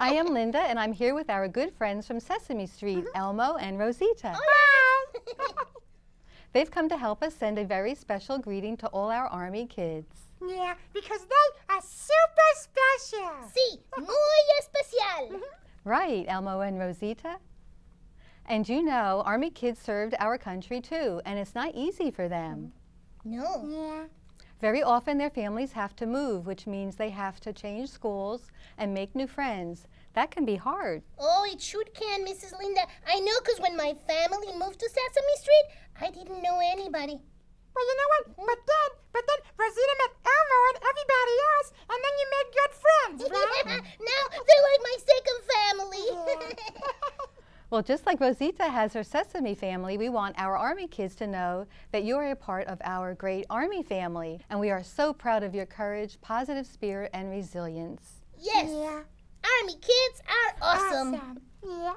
I am Linda, and I'm here with our good friends from Sesame Street, mm-hmm. Elmo and Rosita. They've come to help us send a very special greeting to all our Army kids. Yeah, because they are super special. Sí, muy especial. Mm-hmm. Right, Elmo and Rosita? And you know, Army kids served our country too, and it's not easy for them. No. Yeah. Very often their families have to move, which means they have to change schools and make new friends. That can be hard. Oh, it sure can, Mrs. Linda. I know because when my family moved to Sesame Street, I didn't know anybody. Well, you know what? But then, but then Rosita met Elmo and everybody else, and then you made good friends, right? now they're like my second family. Well, just like Rosita has her Sesame family, we want our Army kids to know that you are a part of our great Army family, and we are so proud of your courage, positive spirit, and resilience. yes, Yeah. Army kids are awesome. Awesome. Yeah.